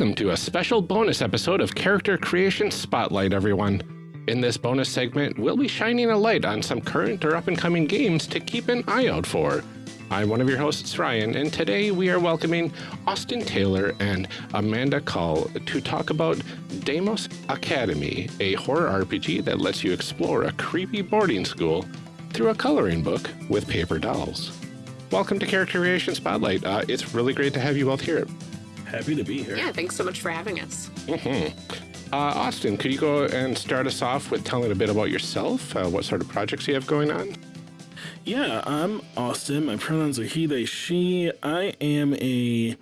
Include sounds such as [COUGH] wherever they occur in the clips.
Welcome to a special bonus episode of Character Creation Spotlight, everyone. In this bonus segment, we'll be shining a light on some current or up-and-coming games to keep an eye out for. I'm one of your hosts, Ryan, and today we are welcoming Austin Taylor and Amanda Call to talk about Deimos Academy, a horror RPG that lets you explore a creepy boarding school through a coloring book with paper dolls. Welcome to Character Creation Spotlight. Uh, it's really great to have you both here. Happy to be here. Yeah, thanks so much for having us. Mm -hmm. uh, Austin, could you go and start us off with telling a bit about yourself? Uh, what sort of projects you have going on? Yeah, I'm Austin. My pronouns are he, they, she. I am a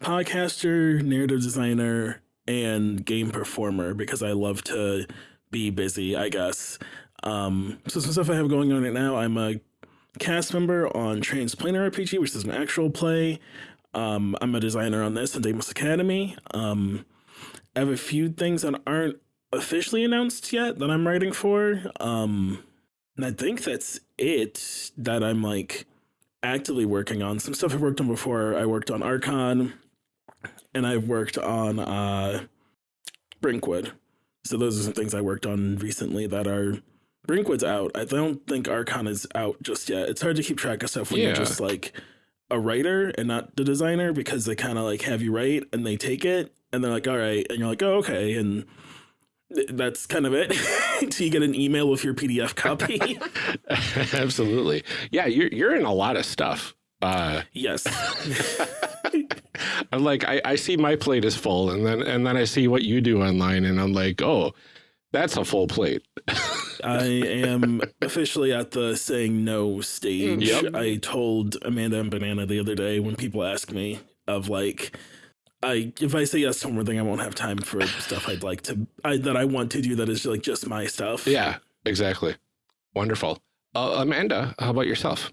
podcaster, narrative designer, and game performer because I love to be busy, I guess. Um, so some stuff I have going on right now, I'm a cast member on Transplanar RPG, which is an actual play. Um, I'm a designer on this in Deimos Academy. Um, I have a few things that aren't officially announced yet that I'm writing for. Um, and I think that's it that I'm like actively working on. Some stuff I've worked on before. I worked on Archon and I've worked on uh, Brinkwood. So those are some things I worked on recently that are Brinkwood's out. I don't think Archon is out just yet. It's hard to keep track of stuff when yeah. you're just like a writer and not the designer because they kind of like have you write and they take it and they're like, all right. And you're like, oh, okay. And that's kind of it. [LAUGHS] so you get an email with your PDF copy. [LAUGHS] Absolutely. Yeah. You're, you're in a lot of stuff. Uh, yes. [LAUGHS] I'm like, I, I see my plate is full and then, and then I see what you do online and I'm like, oh, that's a full plate. I am [LAUGHS] officially at the saying no stage. Yep. I told Amanda and Banana the other day when people ask me of like, I if I say yes to one thing, I won't have time for stuff I'd like to I, that I want to do that is like just my stuff. Yeah, exactly. Wonderful. Uh, Amanda, how about yourself?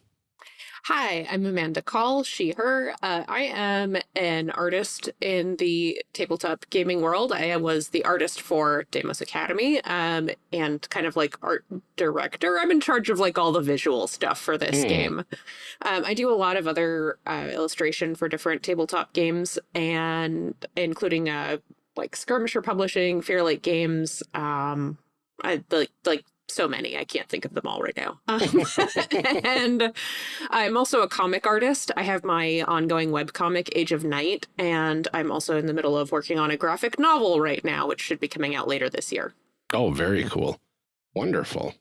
Hi, I'm Amanda Call, she, her. Uh, I am an artist in the tabletop gaming world. I was the artist for Deimos Academy um, and kind of like art director. I'm in charge of like all the visual stuff for this mm. game. Um, I do a lot of other uh, illustration for different tabletop games and including uh, like Skirmisher Publishing, Fairlight Games, um, I like like so many. I can't think of them all right now. Um, [LAUGHS] [LAUGHS] and I'm also a comic artist. I have my ongoing web comic, Age of Night, and I'm also in the middle of working on a graphic novel right now, which should be coming out later this year. Oh, very cool. Wonderful.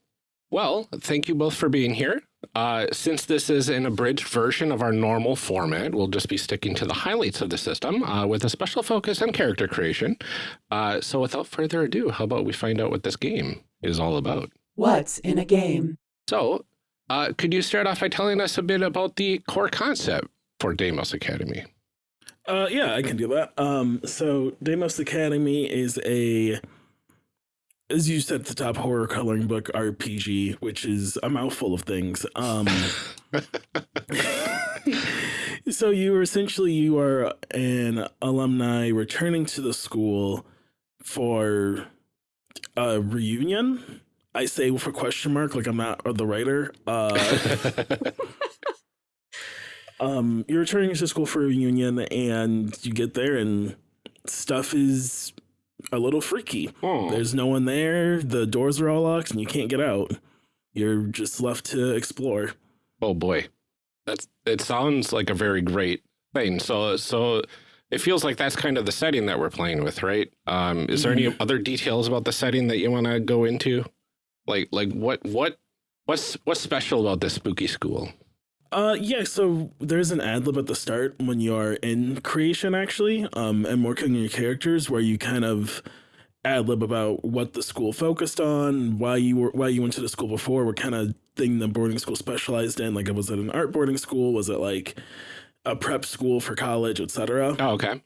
Well, thank you both for being here. Uh, since this is an abridged version of our normal format, we'll just be sticking to the highlights of the system uh, with a special focus on character creation. Uh, so without further ado, how about we find out what this game is all about? What's in a game? So, uh, could you start off by telling us a bit about the core concept for Deimos Academy? Uh, yeah, I can do that. Um, so Deimos Academy is a, as you said at the top, horror coloring book RPG, which is a mouthful of things. Um, [LAUGHS] so you are essentially you are an alumni returning to the school for a reunion I say with a question mark, like I'm not the writer. Uh, [LAUGHS] um, you're returning to school for a reunion, and you get there, and stuff is a little freaky. Oh. There's no one there. The doors are all locked, and you can't get out. You're just left to explore. Oh boy, that's it. Sounds like a very great thing. So, so it feels like that's kind of the setting that we're playing with, right? Um, is there mm any mm-hmm. other details about the setting that you want to go into? Like like what what what's what's special about this spooky school? Uh yeah, so there's an ad lib at the start when you are in creation actually, um, and working on your characters where you kind of ad lib about what the school focused on, why you were why you went to the school before, what kind of thing the boarding school specialized in. Like was it an art boarding school? Was it like a prep school for college, etc. Oh, okay.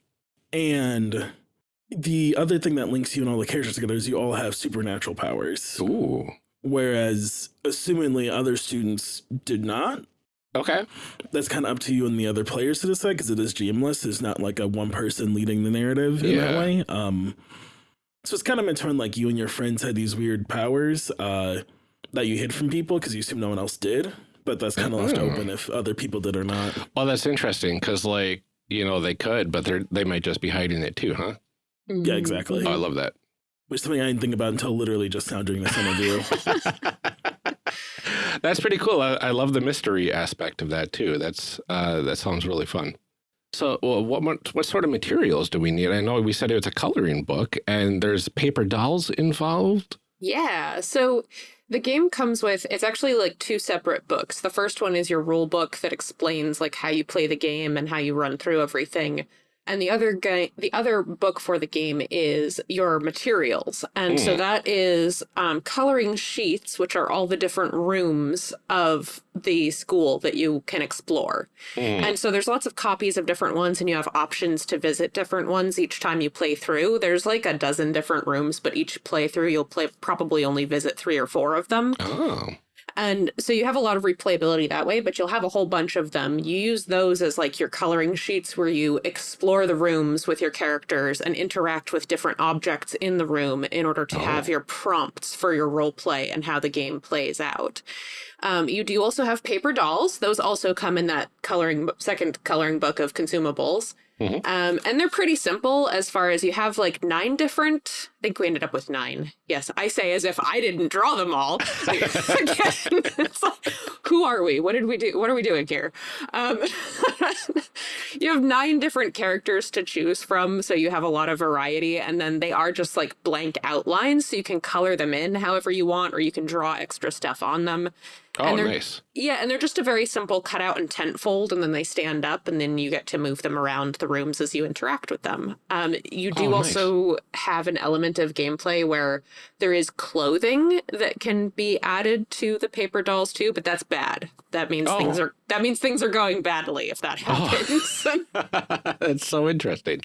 And the other thing that links you and all the characters together is you all have supernatural powers. Ooh. Whereas, assumingly, other students did not. Okay. That's kind of up to you and the other players to decide because it is GMless. It's not like a one person leading the narrative in yeah. that way. Um, so it's kind of meant to run like you and your friends had these weird powers uh, that you hid from people because you assume no one else did. But that's kind of left oh. open if other people did or not. Well, that's interesting because, like, you know, they could, but they're they might just be hiding it too, huh? Yeah, exactly. Oh, I love that. Which is something I didn't think about until literally just now during this interview. [LAUGHS] [LAUGHS] That's pretty cool. I, I, love the mystery aspect of that too. That's uh, that sounds really fun. So, well, what, what sort of materials do we need? I know we said it was a coloring book, and there's paper dolls involved. Yeah. So the game comes with, it's actually like two separate books. The first one is your rule book that explains like how you play the game and how you run through everything and the other guy the other book for the game is your materials. And mm. so that is um, coloring sheets which are all the different rooms of the school that you can explore. Mm. and so there's lots of copies of different ones and you have options to visit different ones each time you play through. There's like a dozen different rooms but each playthrough you'll play probably only visit three or four of them. Oh and so you have a lot of replayability that way, but you'll have a whole bunch of them. You use those as like your coloring sheets where you explore the rooms with your characters and interact with different objects in the room in order to oh. have your prompts for your role play and how the game plays out. Um, you do also have paper dolls. Those also come in that coloring second coloring book of consumables. Mm -hmm. um, and they're pretty simple as far as you have like nine different, I think we ended up with nine. Yes, I say as if I didn't draw them all. [LAUGHS] Again, like, who are we? What did we do? What are we doing here? Um, [LAUGHS] you have nine different characters to choose from, so you have a lot of variety. And then they are just like blank outlines, so you can color them in however you want, or you can draw extra stuff on them. Oh, nice. Yeah, and they're just a very simple cutout and tent fold, and then they stand up, and then you get to move them around the rooms as you interact with them. Um, you do oh, also have an element of gameplay where there is clothing that can be added to the paper dolls too, but that's bad. That means oh. things are that means things are going badly if that happens. Oh. [LAUGHS] [LAUGHS] that's so interesting.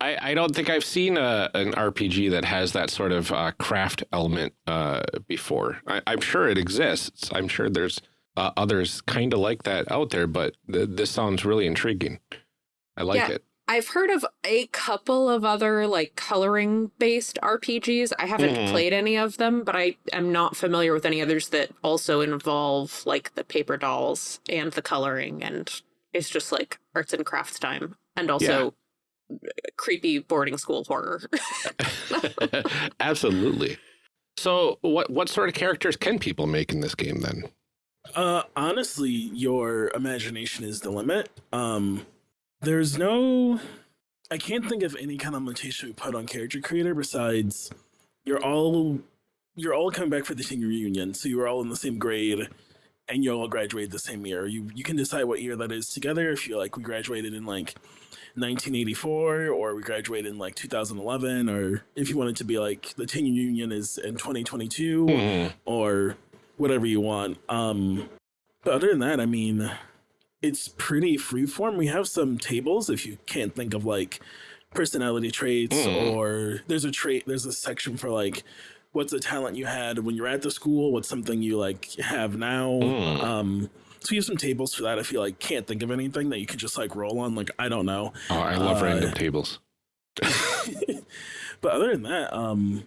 I, I don't think I've seen a, an RPG that has that sort of uh, craft element uh, before. I, am sure it exists. I'm sure there's uh, others kind of like that out there, but th this sounds really intriguing. I like yeah. it. I've heard of a couple of other like coloring based RPGs. I haven't mm. played any of them, but I am not familiar with any others that also involve like the paper dolls and the coloring and it's just like arts and crafts time and also yeah. creepy boarding school horror. [LAUGHS] [LAUGHS] Absolutely. So what what sort of characters can people make in this game then? Uh honestly, your imagination is the limit. Um there's no I can't think of any kind of limitation we put on character creator besides you're all you're all coming back for the senior reunion, so you're all in the same grade and you all graduated the same year. You you can decide what year that is together. If you like we graduated in like 1984 or we graduated in like 2011 or if you wanted to be like the senior reunion is in 2022 mm. or whatever you want. Um but other than that, I mean it's pretty freeform. We have some tables if you can't think of like personality traits mm. or there's a trait there's a section for like what's a talent you had when you're at the school, what's something you like have now. Mm. Um so you have some tables for that if you like can't think of anything that you can just like roll on. Like I don't know. Oh, I love uh, random tables. [LAUGHS] but other than that, um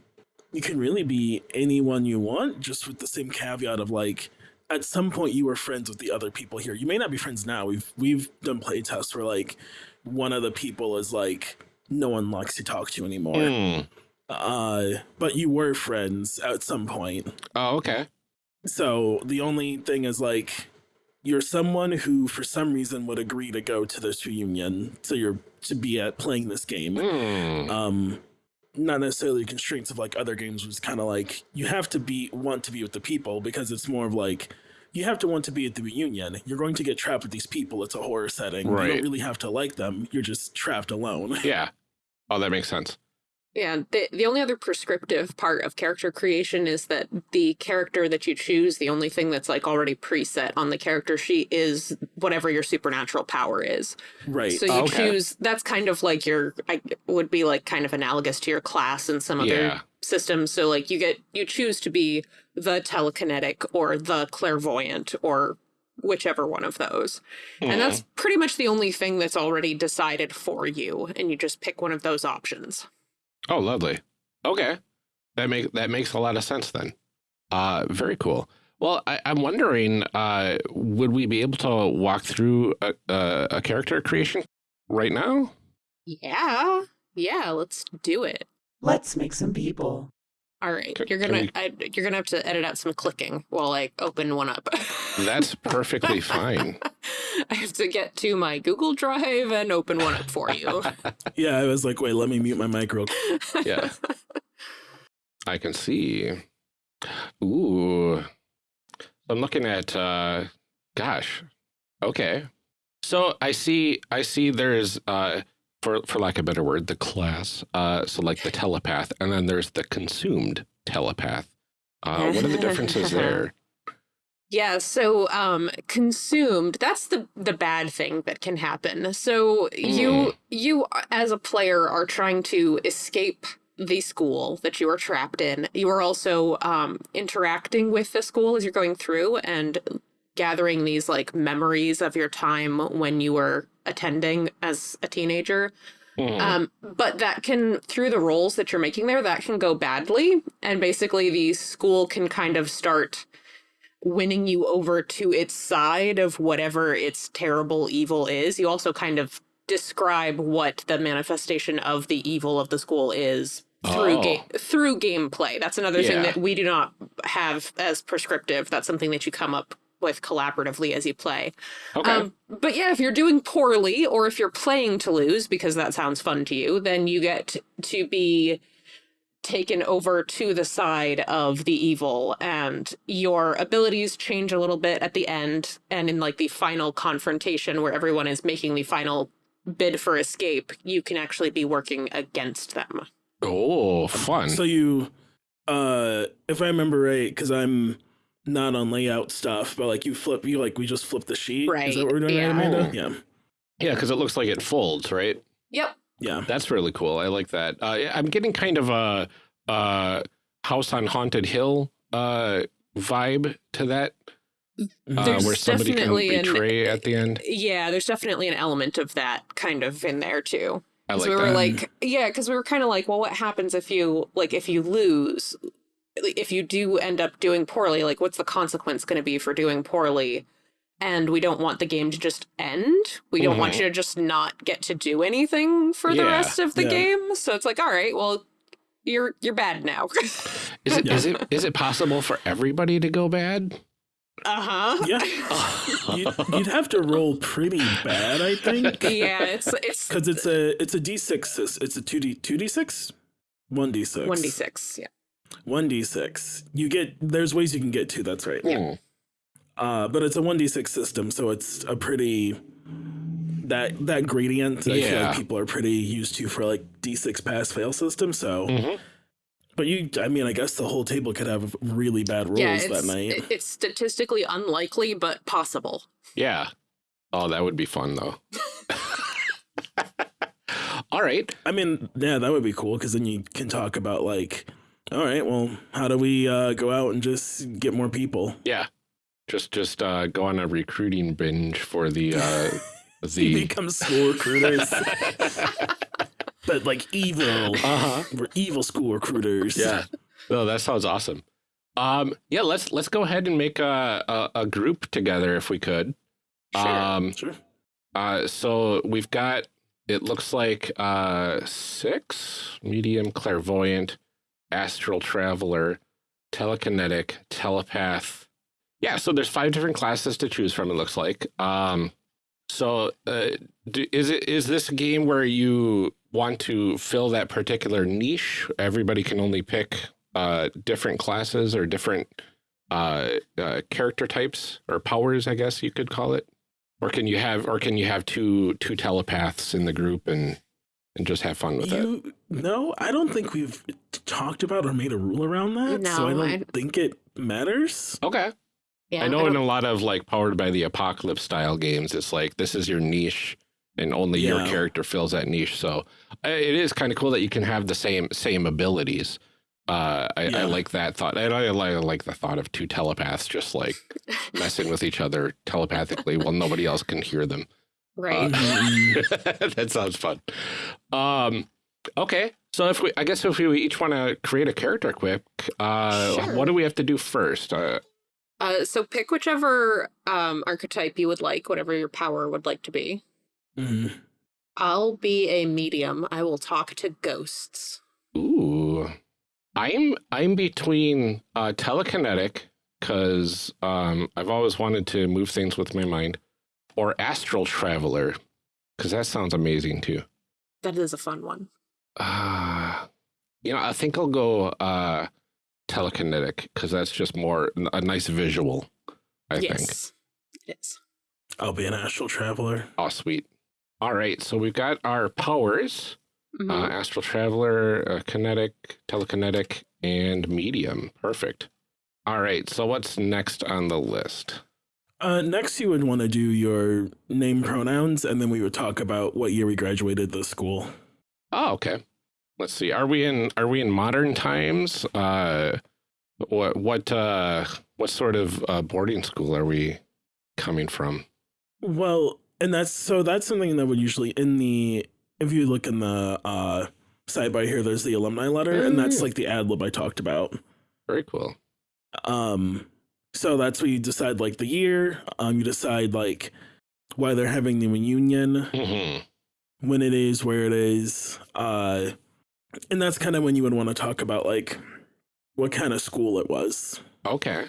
you can really be anyone you want, just with the same caveat of like at some point you were friends with the other people here. You may not be friends now. We've we've done play tests where like one of the people is like no one likes to talk to anymore. Mm. Uh, but you were friends at some point. Oh, okay. So the only thing is like you're someone who for some reason would agree to go to this reunion so you're to be at playing this game. Mm. Um not necessarily constraints of like other games was kind of like you have to be want to be with the people because it's more of like you have to want to be at the reunion. You're going to get trapped with these people. It's a horror setting. Right. You don't really have to like them. You're just trapped alone. Yeah. Oh, that makes sense. Yeah, the, the only other prescriptive part of character creation is that the character that you choose, the only thing that's like already preset on the character sheet is whatever your supernatural power is. Right. So you okay. choose, that's kind of like your, I would be like kind of analogous to your class in some other yeah. systems. So like you get, you choose to be the telekinetic or the clairvoyant or whichever one of those. Mm. And that's hmm. pretty much the only thing that's already decided for you. And you just pick one of those options. Oh, lovely. Okay. That make that makes a lot of sense then. Uh, very cool. Well, I, am wondering, uh, would we be able to walk through a, a, a, character creation right now? Yeah. Yeah, let's do it. Let's make some people. All right. You're gonna we- I, you're gonna have to edit out some clicking while I open one up. That's [LAUGHS] perfectly fine. I have to get to my Google Drive and open one up for you. [LAUGHS] Yeah, I was like, wait, let me mute my mic real quick. [LAUGHS] Yeah. I can see. Ooh. I'm looking at uh gosh. Okay. So I see I see there's uh for for lack of a better word, the class. Uh so like the telepath, and then there's the consumed telepath. Uh what are the differences [LAUGHS] there? Yeah, so um consumed, that's the the bad thing that can happen. So you you as a player are trying to escape the school that you are trapped in. You are also um interacting with the school as you're going through and gathering these like memories of your time when you were attending as a teenager. Mhm. Um, but that can, through the roles that you're making there, that can go badly. And basically, the school can kind of start winning you over to its side of whatever its terrible evil is. You also kind of describe what the manifestation of the evil of the school is through Oh. game through gameplay. That's another thing that we do not have as prescriptive. That's something that you come up with collaboratively as you play. okay. Um, but yeah, if you're doing poorly or if you're playing to lose because that sounds fun to you, then you get to be taken over to the side of the evil and your abilities change a little bit at the end and in like the final confrontation where everyone is making the final bid for escape, you can actually be working against them. oh, fun. So you, uh, if I remember right, because I'm not on layout stuff, but like you flip, you like we just flip the sheet. Is Right, that what we're doing, yeah. right, Amanda? Yeah. yeah, because it looks like it folds, right? Yep. Yeah. That's really cool. I like that. Uh, I'm getting kind of a, uh House on Haunted Hill uh, vibe to that, uh, There's where somebody can definitely an- betray at the end. Yeah, there's definitely an element of that kind of in there too. I 'Cause like we that. were like, yeah, because we were kind of like, well, what happens if you like if you lose, Like, if you do end up doing poorly, like what's the consequence going to be for doing poorly? And we don't want the game to just end. We don't want Mhm. you to just not get to do anything for the rest of the Yeah. game. So it's like, all right, well, you're you're bad now. is it is it is it possible for everybody to go bad? uh huh. Yeah. [LAUGHS] you'd, you'd have to roll pretty bad, I think. [LAUGHS] yeah, it's it's Because it's a it's a d six. It's a two d two d six, one d six, one d six. Yeah. One d six. You get there's ways you can get to. That's right. Hmm. Uh, but it's a one d six system, so it's a pretty that that gradient. I feel Yeah. like people are pretty used to for like d six pass fail system. So, Mhm. but you, I mean, I guess the whole table could have really bad rolls yeah, that night. it's statistically unlikely, but possible. Yeah. Oh, that would be fun though. [LAUGHS] All right. I mean, yeah, that would be cool because then you can talk about like, all right, well, how do we uh, go out and just get more people? Yeah. Just just uh, go on a recruiting binge for the uh, [LAUGHS] the become school recruiters, [LAUGHS] but like evil. uh-huh. We're evil school recruiters. Yeah. No, that sounds awesome. Um, yeah, let's let's go ahead and make a, a, a group together if we could. Sure. Um, sure. uh, so we've got it looks like uh six medium clairvoyant, astral traveler, telekinetic, telepath. Yeah, so there's five different classes to choose from. It looks like. Um, so uh, do, is it is this a game where you want to fill that particular niche? Everybody can only pick uh, different classes or different uh, uh, character types or powers, I guess you could call it. Or can you have or can you have two two telepaths in the group and and just have fun with it? No, I don't think we've talked about or made a rule around that. so I don't I- think it matters. Okay. Yeah, I know don't- in a lot of like powered by the apocalypse style games, it's like this is your niche and only your character fills that niche. So uh, it is kind of cool that you can have the same same abilities. Uh, I, I like that thought. And I, I like the thought of two telepaths just like [LAUGHS] messing with each other telepathically while nobody else can hear them. Right. Mm, [LAUGHS] [LAUGHS] that sounds fun. Um, okay. So if we, I guess if we each want to create a character quick, uh, Sure. what do we have to do first? Uh, Uh, so pick whichever um, archetype you would like, whatever your power would like to be. mm. I'll be a medium. I will talk to ghosts. Ooh. I'm I'm between uh, telekinetic because um, I've always wanted to move things with my mind, or astral traveler because that sounds amazing too. That is a fun one. Uh, you know, I think I'll go uh, telekinetic because that's just more a nice visual. I think. yes, it is. I'll be an astral traveler. Oh, sweet. All right, so we've got our powers. Mhm. Uh, astral traveler, uh, kinetic, telekinetic, and medium. Perfect. All right, so what's next on the list? Uh, next, you would want to do your name pronouns, and then we would talk about what year we graduated the school. Oh, okay. Let's see. Are we in are we in modern times? Uh what what uh what sort of uh, boarding school are we coming from? Well, and that's so that's something that would usually in the if you look in the uh sidebar here, there's the alumni letter, and that's Mm. like the ad lib I talked about. Very cool. Um, so that's where you decide like the year. Um, you decide like why they're having the reunion, hmm when it is, where it is, uh, and that's kind of when you would want to talk about like what kind of school it was. Okay.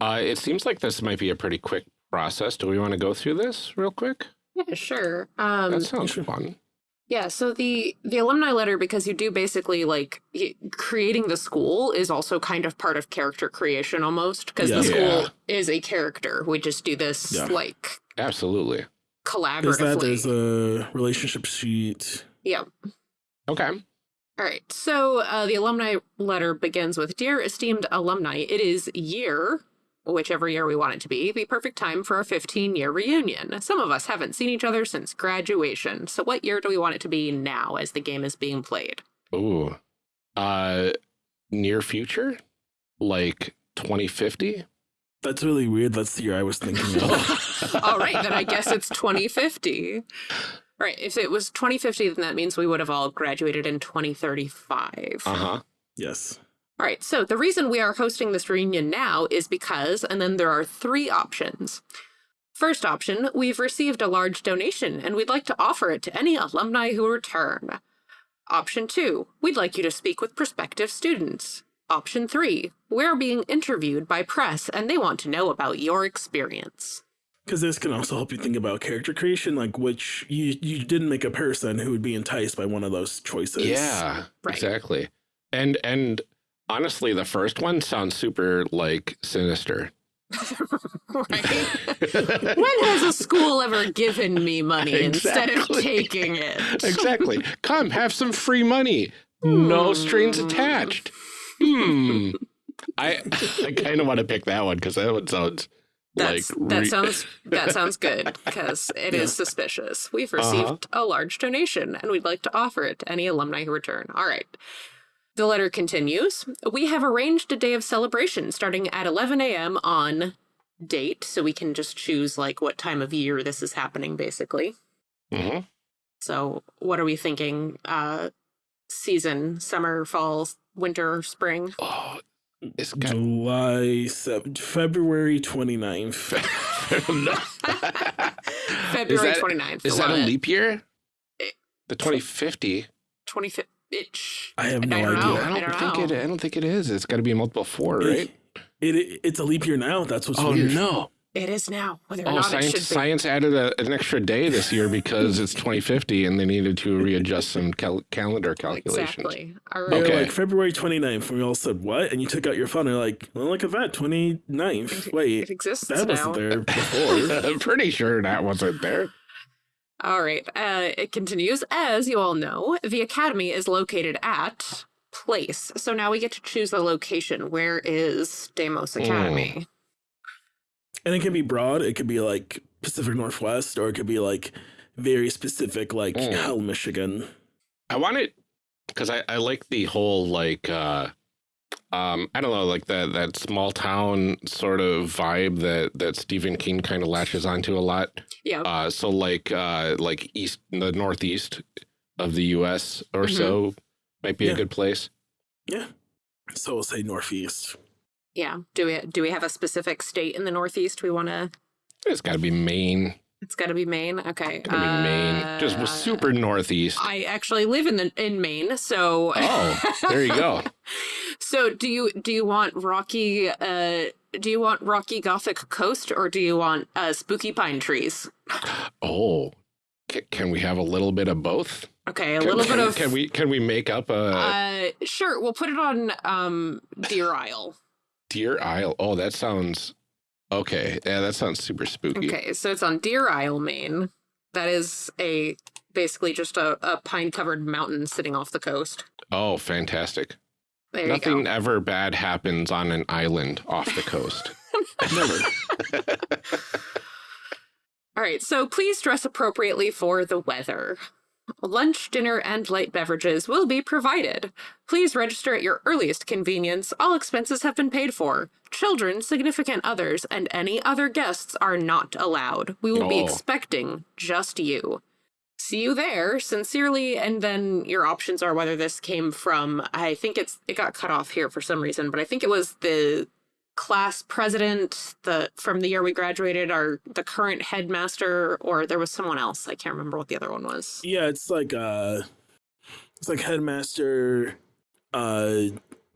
Uh it seems like this might be a pretty quick process. Do we want to go through this real quick? Yeah, sure. Um, that sounds fun. Yeah, so the the alumni letter because you do basically like creating the school is also kind of part of character creation almost because Yeah. the school Yeah. is a character. We just do this Yeah. like Absolutely. There's that. collaboratively. There's a relationship sheet. yeah. Okay. All right. So uh, the alumni letter begins with Dear esteemed alumni, it is year, whichever year we want it to be, the perfect time for a 15 year reunion. Some of us haven't seen each other since graduation. So what year do we want it to be now as the game is being played? Ooh. Uh near future? Like 2050? That's really weird. That's the year I was thinking of. [LAUGHS] All right, then I guess it's 2050. Right. If it was 2050, then that means we would have all graduated in 2035. Uh-huh. yes. All right, so the reason we are hosting this reunion now is because, and then there are three options. First option, we've received a large donation and we'd like to offer it to any alumni who return. Option two, we'd like you to speak with prospective students. Option three, we're being interviewed by press and they want to know about your experience. Because this can also help you think about character creation, like which you you didn't make a person who would be enticed by one of those choices. Yeah, Right. exactly. And and honestly, the first one sounds super like sinister. [LAUGHS] right? [LAUGHS] when has a school ever given me money instead of taking it? exactly. Come, have some free money. No strings Hmm. attached. Hmm. I I kind of want to pick that one because that one sounds That's like that sounds that [LAUGHS] sounds good because it is Yeah. suspicious. We've Uh-huh. received a large donation and we'd like to offer it to any alumni who return. All right. The letter continues. We have arranged a day of celebration starting at 11 a.m. on date, so we can just choose like what time of year this is happening, basically. Mhm. So, what are we thinking? Uh, season, summer, fall, winter, spring? Oh, it's got July 7th, February 29th. [LAUGHS] [LAUGHS] February that- 29th. Is that a leap year? The 2050? 25th. Itch. I have no don't idea. know. I don't, I don't think know. it. I don't think it is. It's got to be a multiple four, right? It, it it's a leap year now. That's what's oh weird. no! It is now. Whether or Oh, not it science should be. science added a, an extra day this year because it's [LAUGHS] 2050 and they needed to readjust some cal- calendar calculations. Exactly. All They right. were Okay. like February 29th, and we all said, What? And you took out your phone, and you're like, Well, look at that, 29th. Wait, It exists that now. wasn't there [LAUGHS] before. I'm pretty sure that wasn't there. All right. Uh, it continues. As you all know, the academy is located at place. So now we get to choose the location. Where is Deimos Academy? and it can be broad. It could be like Pacific Northwest, or it could be like very specific, like Mm. Hell, Michigan. I want it because I, I like the whole like uh um I don't know like that that small town sort of vibe that that Stephen King kind of latches onto a lot. Yeah. Uh so like uh like east the northeast of the US or Mhm. so might be Yeah. a good place. Yeah. So we'll say Northeast. Yeah. Do we do we have a specific state in the Northeast we want to? It's got to be Maine. It's got to be Maine. Okay. Gonna be Maine. Just Uh, super northeast. I actually live in the in Maine, so Oh, there you go. [LAUGHS] [LAUGHS] so do you do you want rocky uh do you want rocky gothic coast or do you want uh spooky pine trees? Oh, can, can we have a little bit of both? Okay, a Can, little can- bit of Can we can we make up a uh sure, we'll put it on um Deer Isle. Deer Isle? Oh, that sounds okay. Yeah, that sounds super spooky. Okay, so it's on Deer Isle, Maine. That is a basically just a, a pine covered mountain sitting off the coast. Oh, fantastic. There Nothing you go. ever bad happens on an island off the coast. [LAUGHS] Never. [LAUGHS] All right, so please dress appropriately for the weather. Lunch, dinner, and light beverages will be provided. Please register at your earliest convenience. All expenses have been paid for. Children, significant others, and any other guests are not allowed. We will be Oh. expecting just you. See you there, sincerely, and then your options are whether this came from I think it's it got cut off here for some reason, but I think it was the class president the from the year we graduated our the current headmaster or there was someone else i can't remember what the other one was Yeah, it's like uh it's like headmaster uh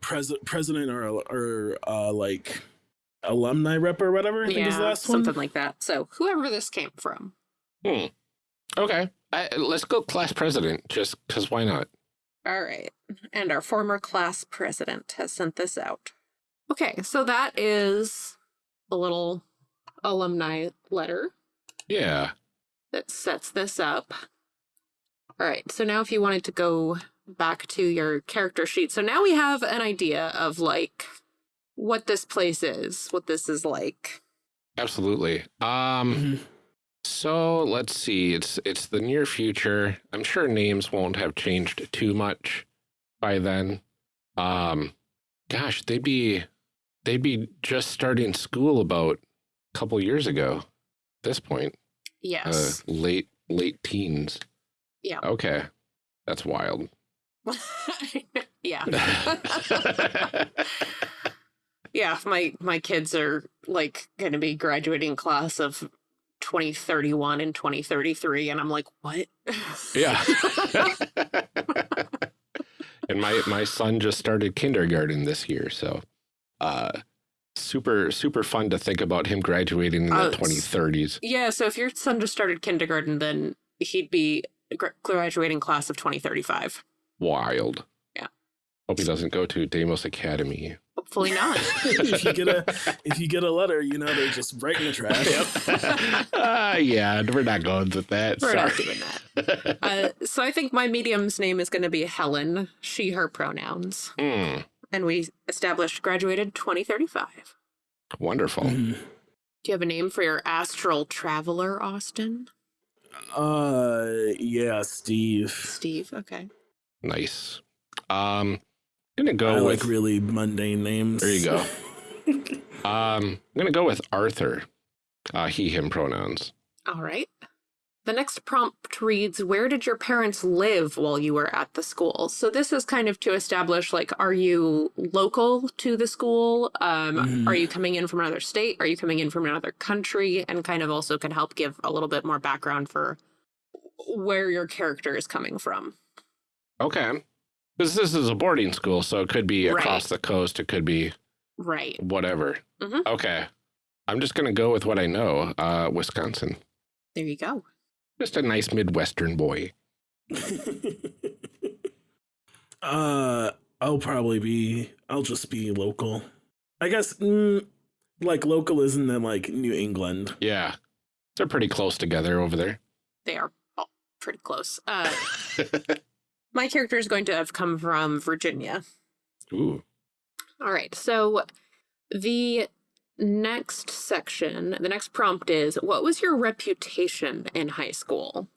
pres- president or or uh like alumni rep or whatever. I think is the yeah last something one. like that so whoever this came from Hmm. Okay. I, let's go class president, just because why not? all right and our former class president has sent this out okay so that is a little alumni letter Yeah. that sets this up. All right, so now if you wanted to go back to your character sheet, so now we have an idea of like what this place is, what this is like. Absolutely. Um. Mhm. So let's see. It's it's the near future. I'm sure names won't have changed too much by then. Um, gosh, they'd be they'd be just starting school about a couple years ago. At this point, uh, Yes. late late teens. Yeah. Okay, that's wild. [LAUGHS] yeah. [LAUGHS] [LAUGHS] yeah, my my kids are like going to be graduating class of 2031 and 2033 and I'm like, "What?" yeah. [LAUGHS] [LAUGHS] and my my son just started kindergarten this year, so uh super super fun to think about him graduating in Oh, the 2030s. Yeah, so if your son just started kindergarten, then he'd be graduating class of 2035. Wild. Yeah. Hope he doesn't go to Deimos Academy. Hopefully not. [LAUGHS] if you get a if you get a letter, you know they're just right in the trash. [LAUGHS] uh, yeah, we're not going with that. We're Sorry. not doing that. Uh, so I think my medium's name is going to be Helen, she, her pronouns. Hmm, And we established graduated 2035. wonderful. Mhm. Do you have a name for your astral traveler, Austin? Uh, yeah, Steve. Steve, okay. Nice. Um, gonna go I with like really mundane names. There you go. [LAUGHS] um, I'm gonna go with Arthur. Uh, he him pronouns. All right. The next prompt reads Where did your parents live while you were at the school? So, this is kind of to establish like, are you local to the school? Um, Mhm. Are you coming in from another state? Are you coming in from another country? And kind of also can help give a little bit more background for where your character is coming from. Okay. Because this is a boarding school, so it could be Right. across the coast. It could be Right. whatever. Mhm. Okay. I'm just gonna go with what I know. Uh, Wisconsin. There you go. Just a nice Midwestern boy. [LAUGHS] uh, I'll probably be. I'll just be local. I guess. Mm, like local isn't then like New England. Yeah. They're pretty close together over there. They are all pretty close. Uh, [LAUGHS] my character is going to have come from Virginia. Ooh. All right. So the next section, the next prompt is what was your reputation in high school?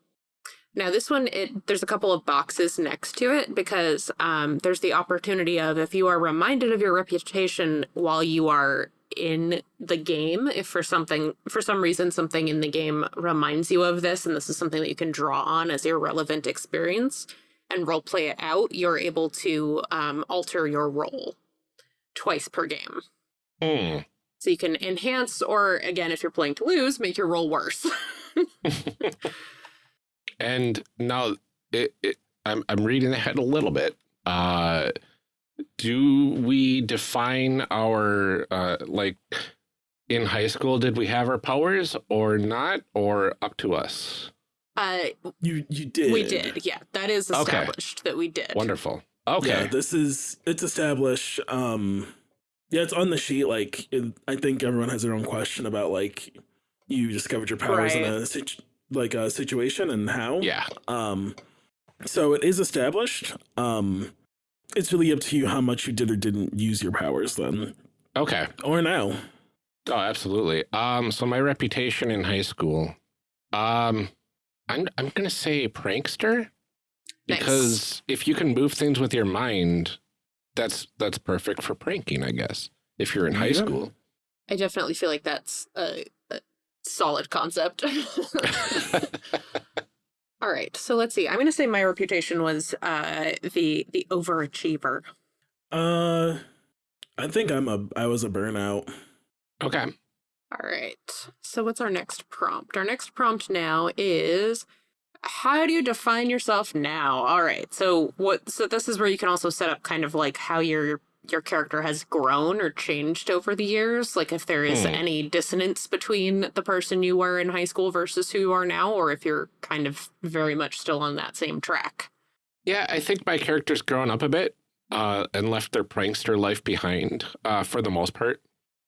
Now this one it there's a couple of boxes next to it because um, there's the opportunity of if you are reminded of your reputation while you are in the game if for something for some reason something in the game reminds you of this and this is something that you can draw on as your relevant experience and role play it out you're able to um, alter your role twice per game Hmm. so you can enhance or again if you're playing to lose make your roll worse [LAUGHS] And now it, it, I'm, I'm reading ahead a little bit. Uh, do we define our, uh, like, in high school, did we have our powers or not, or up to us? Uh, You you did. we did. Yeah, that is Okay. established that we did. Wonderful. Okay. Yeah, this is it's established. Um, yeah, it's on the sheet. Like, it, I think everyone has their own question about like you discovered your powers in a situ- like a situation and how. yeah. Um, so it is established. Um, it's really up to you how much you did or didn't use your powers then, Okay. or now. Oh, absolutely. Um, so my reputation in high school, um, I'm I'm gonna say prankster Nice. because if you can move things with your mind, that's that's perfect for pranking, I guess. If you're in high Yeah. school. I definitely feel like that's a, a solid concept. [LAUGHS] [LAUGHS] All right, so let's see. I'm going to say my reputation was uh, the the overachiever. Uh, I think I'm a I was a burnout. okay. All right. So what's our next prompt? Our next prompt now is how do you define yourself now? All right. So what so this is where you can also set up kind of like how your your character has grown or changed over the years, like if there is Hmm. any dissonance between the person you were in high school versus who you are now or if you're kind of very much still on that same track. Yeah, I think my character's grown up a bit uh, and left their prankster life behind uh, for the most part.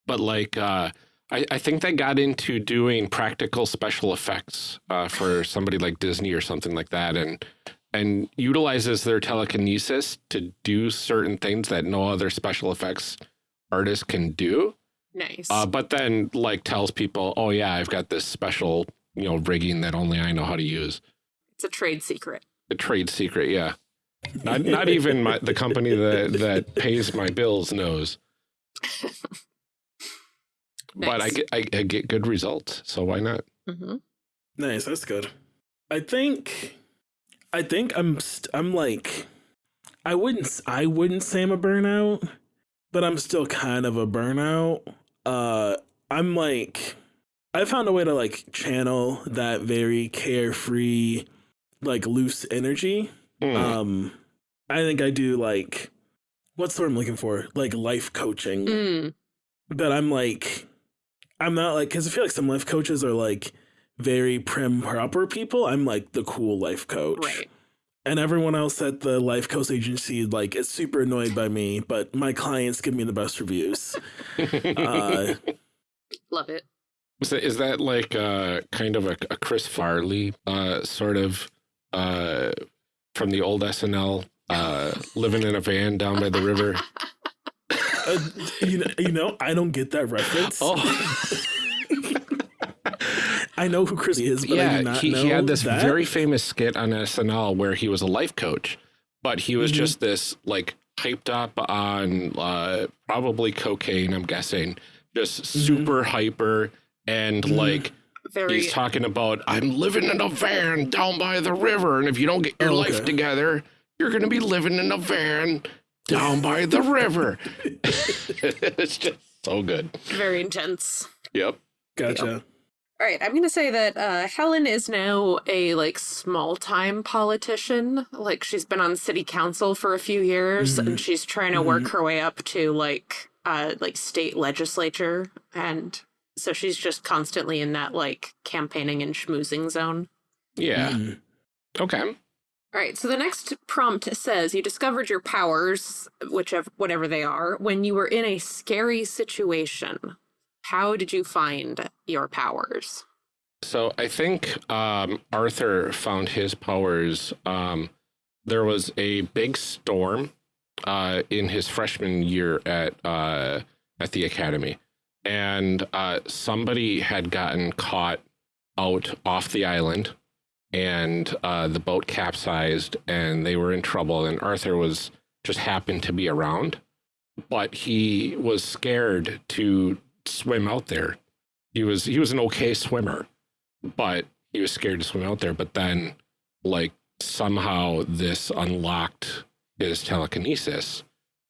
But like, uh, I, I think they got into doing practical special effects uh, for somebody like Disney or something like that, and and utilizes their telekinesis to do certain things that no other special effects artist can do. Nice. Uh, but then like tells people, oh yeah, I've got this special you know rigging that only I know how to use. it's a trade secret. A trade secret, yeah. Not not even my, the company that that [LAUGHS] pays my bills knows. [LAUGHS] But I get I, I get good results, so why not? Mhm. Nice, that's good. I think, I think I'm st- I'm like, I wouldn't I wouldn't say I'm a burnout, but I'm still kind of a burnout. Uh, I'm like, I found a way to like channel that very carefree, like loose energy. Hmm. Um, I think I do like, what's the word I'm looking for? Like life coaching Mm, but I'm like, I'm not like, because I feel like some life coaches are like very prim proper people. I'm like the cool life coach. right. And everyone else at the life coach agency, like, is super annoyed by me, but my clients give me the best reviews. [LAUGHS] Uh, Love it. is, that, is that like uh, kind of a, a Chris Farley uh, sort of uh, from the old SNL, uh, living in a van down by the river? [LAUGHS] uh, you, know, you know, I don't get that reference. Oh. [LAUGHS] I know who Chris is, but I do not he, know he had this that. very famous skit on SNL where he was a life coach, but he was Mhm. just this like hyped up on uh, probably cocaine, I'm guessing, just super hyper and Mhm. like Very he's talking about I'm living in a van down by the river, and if you don't get your Oh, life okay. together, you're gonna be living in a van down by the river. [LAUGHS] it's just so good. very intense. Yep. Gotcha. All right, I'm going to say that uh, Helen is now a like small time politician. Like she's been on city council for a few years, and she's trying to work her way up to like uh like state legislature, and so she's just constantly in that like campaigning and schmoozing zone. Yeah. Mhm. Okay. All right, so the next prompt says you discovered your powers, whichever whatever they are, when you were in a scary situation. How did you find your powers? So I think um, Arthur found his powers. Um, there was a big storm uh, in his freshman year at uh, at the academy, and uh, somebody had gotten caught out off the island, and uh, the boat capsized, and they were in trouble. And Arthur was just happened to be around, but he was scared to swim out there. He was he was an okay swimmer but he was scared to swim out there. But then, like, somehow this unlocked his telekinesis,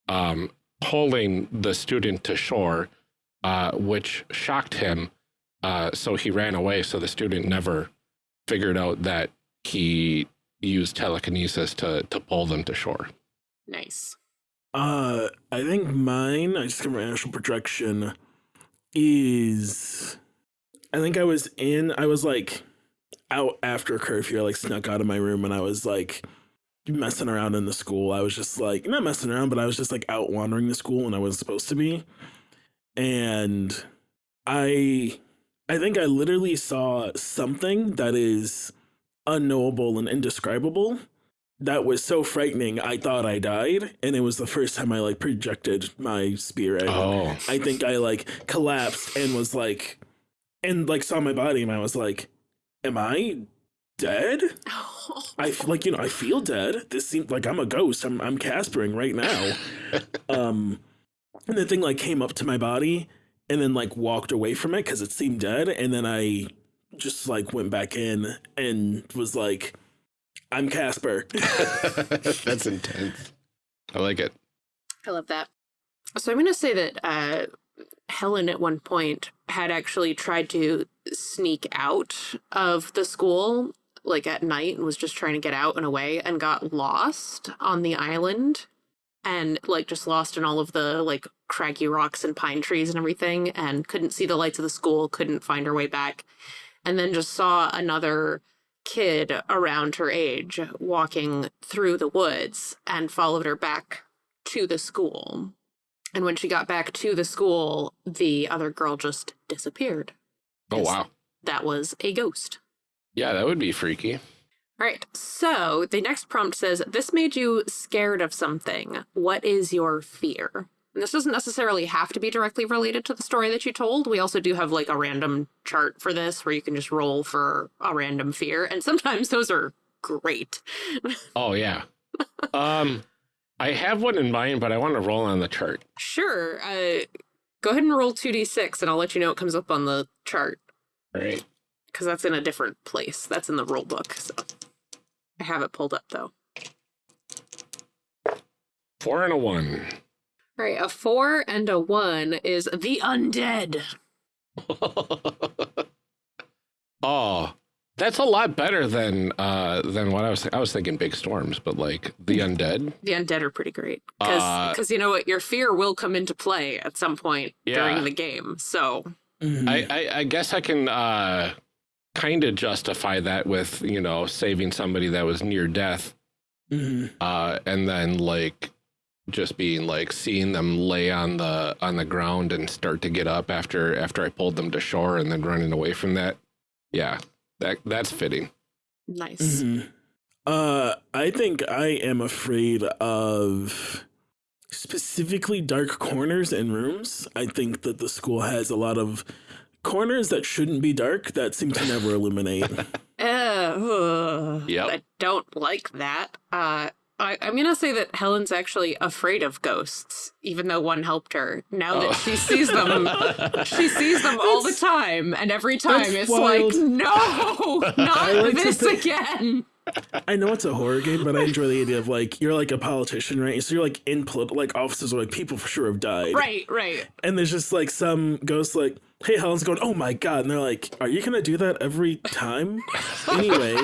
um, pulling the student to shore, uh, which shocked him. Uh, so he ran away. So the student never figured out that he used telekinesis to to pull them to shore. Nice. Uh, I think mine, I just got my actual projection, is I think I was in, I was like out after curfew. I like snuck out of my room and I was like messing around in the school. I was just like, not messing around, but I was just like out wandering the school when I wasn't supposed to be. And I, I think I literally saw something that is unknowable and indescribable that was so frightening i thought i died and it was the first time i like projected my spirit Oh, i think i like collapsed and was like and like saw my body and i was like am i dead? [LAUGHS] I f- like you know i feel dead. This seems like i'm a ghost. I'm i'm caspering right now. [LAUGHS] Um and the thing like came up to my body and then like walked away from it because it seemed dead and then i just like went back in and was like i'm casper [LAUGHS] [LAUGHS] that's intense. I like it. I love that. So I'm going to say that uh, Helen at one point had actually tried to sneak out of the school like at night and was just trying to get out and away and got lost on the island and like just lost in all of the like craggy rocks and pine trees and everything and couldn't see the lights of the school, couldn't find her way back. And then just saw another kid around her age walking through the woods and followed her back to the school. And when she got back to the school, the other girl just disappeared. Oh wow. That was a ghost. Yeah, that would be freaky. All right. So the next prompt says, This made you scared of something. What is your fear? And this doesn't necessarily have to be directly related to the story that you told. We also do have like a random chart for this where you can just roll for a random fear. And sometimes those are great. [LAUGHS] Oh yeah. um, I have one in mind, but I want to roll on the chart. Sure. Uh, go ahead and roll 2d6 and I'll let you know it comes up on the chart. All right. because that's in a different place. That's in the rule book. So I have it pulled up though. Four and a one. All right, a four and a one is the undead. [LAUGHS] oh, that's a lot better than uh than what I was. I was thinking big storms, but like the undead. The undead are pretty great because Uh, you know what, your fear will come into play at some point Yeah. during the game. So Mhm. I, I I guess I can uh kind of justify that with you know saving somebody that was near death, Mhm. uh, and then like just being like seeing them lay on the on the ground and start to get up after after I pulled them to shore and then running away from that. Yeah, that that's fitting. nice. Mhm. Uh, I think I am afraid of specifically dark corners and rooms. I think that the school has a lot of corners that shouldn't be dark that seem to never illuminate. Uh, [LAUGHS] ugh, Yep. I don't like that. Uh, I, I'm gonna say that Helen's actually afraid of ghosts, even though one helped her. Now that Oh. she sees them, she sees them all the time, and every time it's wild. like, no, [LAUGHS] not like this think- again. I know it's a horror game, but I enjoy the idea of like you're like a politician, right? So you're like in polit- like offices where like people for sure have died, Right, right. And there's just like some ghost like, "Hey, Helen's going, oh my god," and they're like, "Are you gonna do that every time?" anyway,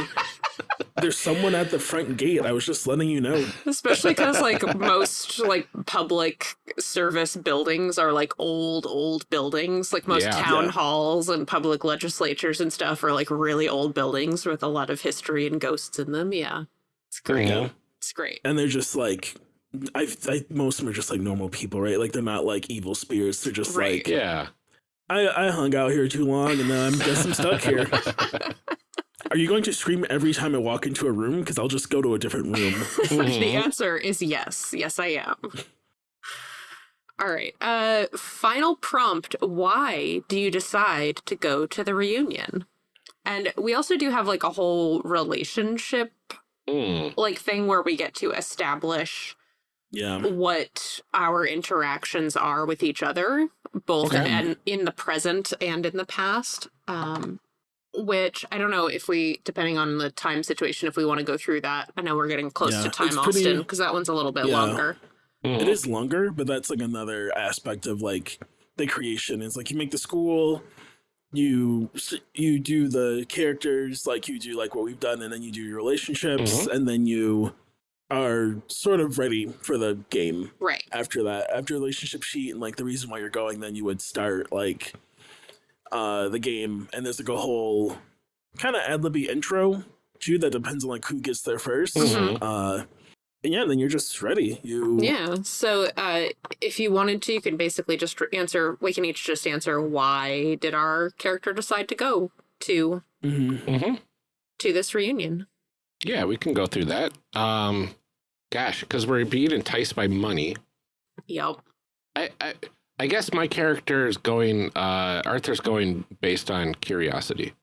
there's someone at the front gate. I was just letting you know. Especially because like most like public service buildings are like old, old buildings. Like most Yeah. town Yeah. halls and public legislatures and stuff are like really old buildings with a lot of history and ghosts in them. Yeah, it's great. Mhm. It's great. and they're just like I, I most of them are just like normal people right like they're not like evil spirits they're just Right. like Yeah. I, I hung out here too long and now i'm guess i'm stuck here [LAUGHS] are you going to scream every time i walk into a room because i'll just go to a different room [LAUGHS] the answer is yes. Yes, I am. All right. Uh final prompt, why do you decide to go to the reunion? And we also do have like a whole relationship Mm. like thing where we get to establish yeah what our interactions are with each other, both Okay. and in the present and in the past. Um, which I don't know if we, depending on the time situation, if we want to go through that. I know we're getting close Yeah, to time, pretty- Austin, because that one's a little bit Yeah. longer. Mhm. it is longer but that's like another aspect of like the creation Is like you make the school you you do the characters like you do like what we've done, and then you do your relationships, and then you are sort of ready for the game Right. after that. After relationship sheet and like the reason why you're going, then you would start like uh the game, and there's like a whole kind of ad libby intro too that depends on like who gets there 1st Mhm. Uh, and yeah, then you're just ready. You Yeah. So uh, if you wanted to, you can basically just answer, we can each just answer why did our character decide to go to Mhm. hmm to this reunion? Yeah, we can go through that. Um, gosh, because we're being enticed by money. Yep. I, I, I guess my character is going. Uh, Arthur's going based on curiosity.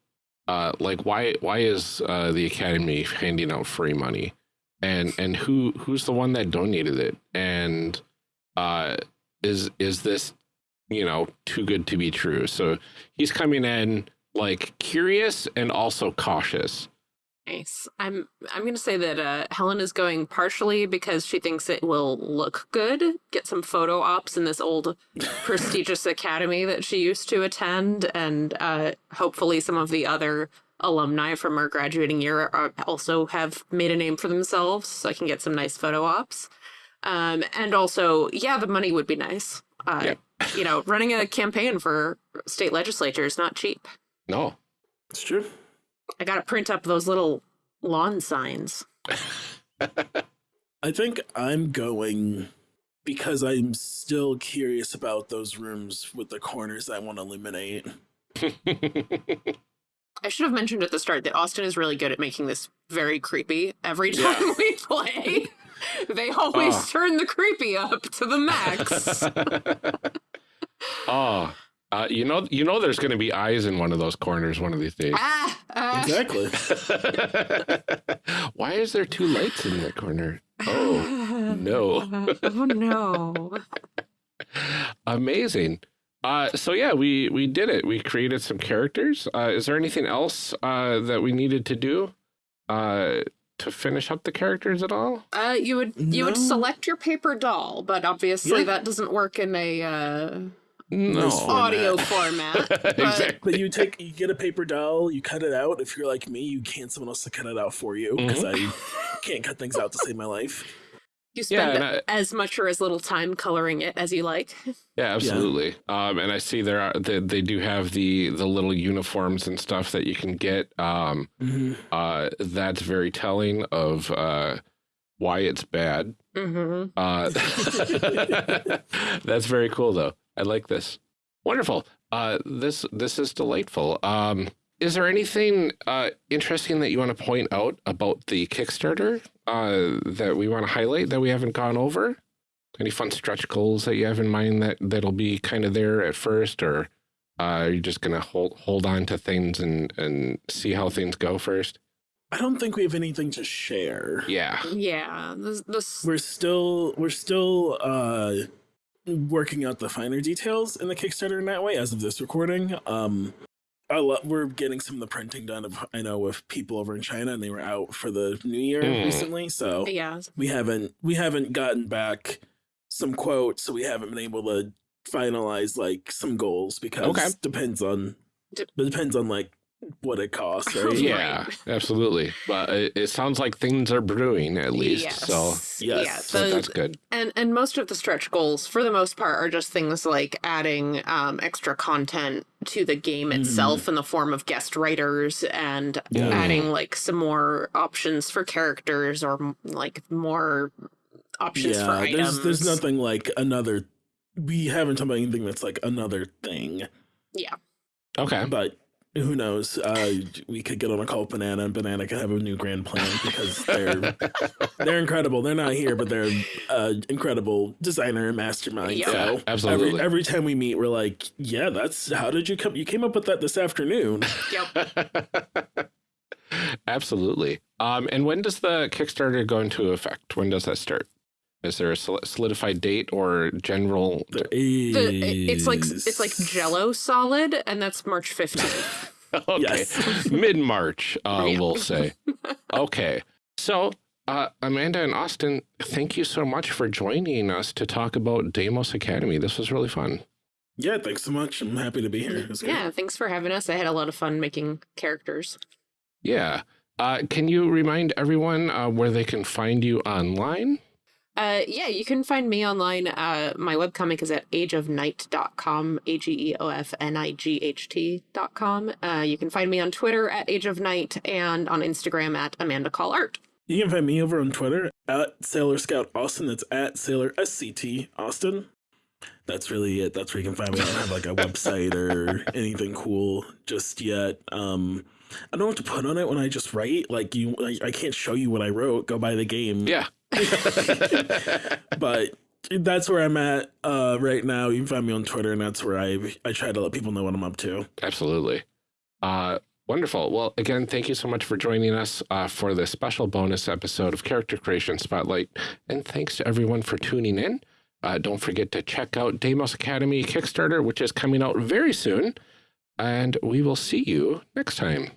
Uh, like why? Why is uh, the academy handing out free money? And and who who's the one that donated it? And uh, is is this you know too good to be true? So he's coming in like curious and also cautious. Nice. I'm I'm gonna say that uh, Helen is going partially because she thinks it will look good, get some photo ops in this old [LAUGHS] prestigious academy that she used to attend, and uh, hopefully some of the other alumni from her graduating year are, also have made a name for themselves, so I can get some nice photo ops. Um, and also, yeah, the money would be nice. Uh, Yep. You know, running a campaign for state legislature is not cheap. No, it's true. I got to print up those little lawn signs. [LAUGHS] I think I'm going because I'm still curious about those rooms with the corners I want to eliminate. [LAUGHS] I should have mentioned at the start that Austin is really good at making this very creepy every time we play. [LAUGHS] They always Oh. turn the creepy up to the max. oh, uh, you know, you know, there's going to be eyes in one of those corners one of these days. ah, ah. Exactly. [LAUGHS] [LAUGHS] Why is there two lights in that corner? Oh, no. [LAUGHS] oh no. amazing. Uh, so yeah, we we did it. We created some characters. Uh, is there anything else uh, that we needed to do uh, to finish up the characters at all? Uh, you would you would select your paper doll, but obviously Yeah. that doesn't work in a uh, No. This audio format. [LAUGHS] but- exactly. But you take, you get a paper doll, you cut it out. If you're like me, you can't someone else to cut it out for you because I can't cut things out to save my life. You spend and I- as much or as little time coloring it as you like. [LAUGHS] Yeah, absolutely. Um, and I see there are they, they do have the the little uniforms and stuff that you can get. Um, uh, that's very telling of uh, why it's bad. Mm-hmm. Uh, [LAUGHS] that's very cool, though. I like this. Wonderful. Uh, this this is delightful. Um, is there anything uh, interesting that you want to point out about the Kickstarter uh, that we want to highlight that we haven't gone over? Any fun stretch goals that you have in mind that that'll be kind of there at first, or uh, are you just gonna hold hold on to things and and see how things go first? I don't think we have anything to share. Yeah. Yeah, this, this We're still we're still uh working out the finer details in the Kickstarter in that way as of this recording. Um I lo- we're getting some of the printing done of I know with people over in China and they were out for the new year Mm. recently, so yeah. we haven't we haven't gotten back some quotes, so we haven't been able to finalize like some goals because Okay. depends on D- it depends on like what it costs, [LAUGHS] right? Yeah, absolutely. But it, it sounds like things are brewing at least. Yes. So, Yes. Yeah, so the- that's good. and and most of the stretch goals, for the most part, are just things like adding um, extra content to the game Mhm. itself in the form of guest writers and Yeah. adding like some more options for characters or like more options for items. there's there's nothing like another. We haven't talked about anything that's like another thing, Yeah, Okay. but who knows? Uh, we could get on a call with Banana, and Banana could have a new grand plan because they're [LAUGHS] they're incredible. They're not here, but they're uh, incredible designer and mastermind. Yeah. So absolutely. Every, every time we meet, we're like, "Yeah, that's how did you come? You came up with that this afternoon." yep. [LAUGHS] Absolutely. Um, and when does the Kickstarter go into effect? When does that start? Is there a solidified date or general? There The, it's like it's like Jello solid, and that's March fifteenth. [LAUGHS] okay. Yes. [LAUGHS] Mid March, uh, Yeah. we'll say. [LAUGHS] Okay. So, uh, Amanda and Austin, thank you so much for joining us to talk about Deimos Academy. This was really fun. Yeah, thanks so much. I'm happy to be here. It was. Yeah, thanks for having us. I had a lot of fun making characters. Yeah. Uh, can you remind everyone uh, where they can find you online? Uh, yeah, you can find me online. Uh, my webcomic is at ageofnight.com, A G E O F N I G H T.com. Uh, you can find me on Twitter at Age of Night and on Instagram at Amanda Call Art. You can find me over on Twitter at Sailor Scout Austin. That's at Sailor SCT Austin. That's really it. That's where you can find me. I don't have like a [LAUGHS] website or anything cool just yet. Um, I don't know what to put on it when I just write. Like you, like, I can't show you what I wrote. Go buy the game. Yeah. [LAUGHS] but that's where I'm at uh, right now. You can find me on Twitter, and that's where I I try to let people know what I'm up to. Absolutely. Uh, wonderful. Well, again, thank you so much for joining us uh, for this special bonus episode of Character Creation Spotlight. And thanks to everyone for tuning in. Uh, don't forget to check out Deimos Academy Kickstarter, which is coming out very soon. And we will see you next time.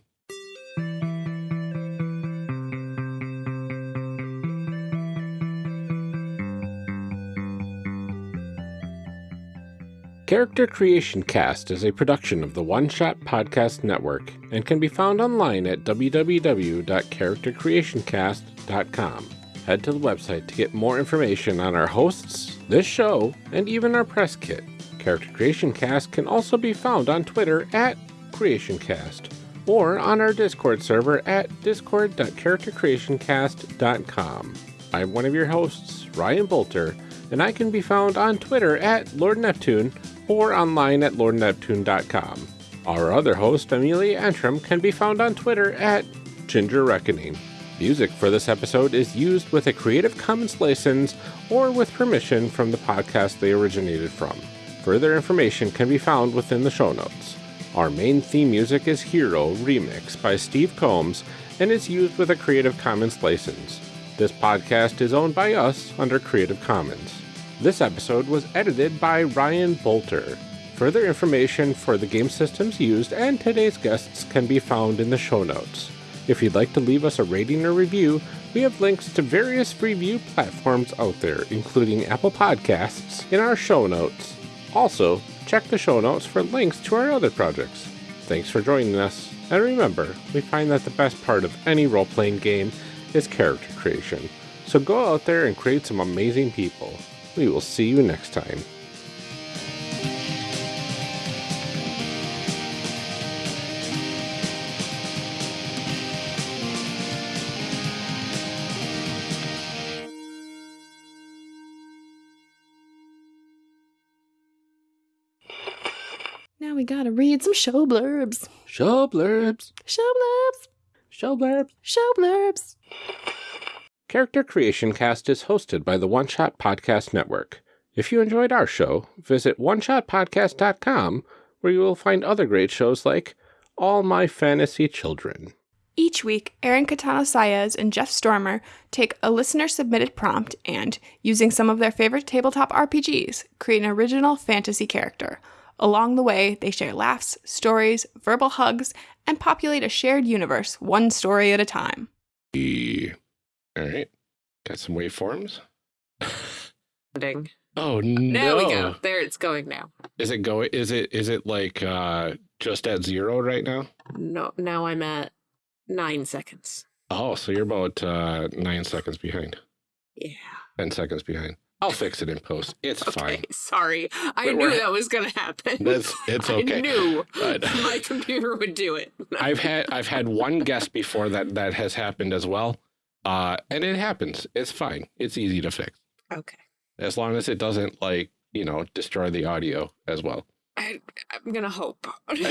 Character Creation Cast is a production of the One Shot Podcast Network and can be found online at www.charactercreationcast.com. Head to the website to get more information on our hosts, this show, and even our press kit. Character Creation Cast can also be found on Twitter at CreationCast or on our Discord server at discord.charactercreationcast.com. I'm one of your hosts, Ryan Boelter, and I can be found on Twitter at Lord Neptune or online at lordneptune.com. Our other host, Amelia Antrim, can be found on Twitter at Ginger Reckoning. Music for this episode is used with a Creative Commons license or with permission from the podcast they originated from. Further information can be found within the show notes. Our main theme music is Hero Remix by Steve Combs and is used with a Creative Commons license. This podcast is owned by us under Creative Commons. This episode was edited by Ryan Boelter. Further information for the game systems used and today's guests can be found in the show notes. If you'd like to leave us a rating or review, we have links to various review platforms out there, including Apple Podcasts, in our show notes. Also, check the show notes for links to our other projects. Thanks for joining us, and remember, we find that the best part of any role playing game is character creation. So go out there and create some amazing people. We will see you next time. Now we gotta read some show blurbs. Show blurbs. Show blurbs. Show blurbs. Show blurbs. Character Creation Cast is hosted by the One Shot Podcast Network. If you enjoyed our show, visit oneshotpodcast.com where you will find other great shows like All My Fantasy Children. Each week, Aaron Katana Saez and Jeff Stormer take a listener submitted prompt and, using some of their favorite tabletop RPGs, create an original fantasy character. Along the way, they share laughs, stories, verbal hugs, and populate a shared universe one story at a time. E- All right. Got some waveforms. Ding. Oh no. There we go. There it's going now. Is it going is it is it like uh just at zero right now? No, now I'm at nine seconds. Oh, so you're about uh nine seconds behind. Yeah. Ten seconds behind. I'll fix it in post. It's Okay. fine. Sorry. I But knew that was going to happen. That's it's okay. [LAUGHS] I knew But- my computer would do it. I've had I've had one guest before that that has happened as well. Uh and it happens. It's fine. It's easy to fix. Okay. As long as it doesn't like, you know, destroy the audio as well. I, I'm going to hope. [LAUGHS]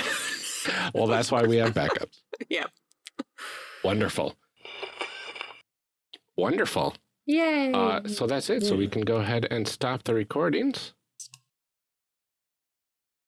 Well, that's why we have backups. [LAUGHS] yeah. Wonderful. Wonderful. Yay. Uh, so that's it. So we can go ahead and stop the recordings.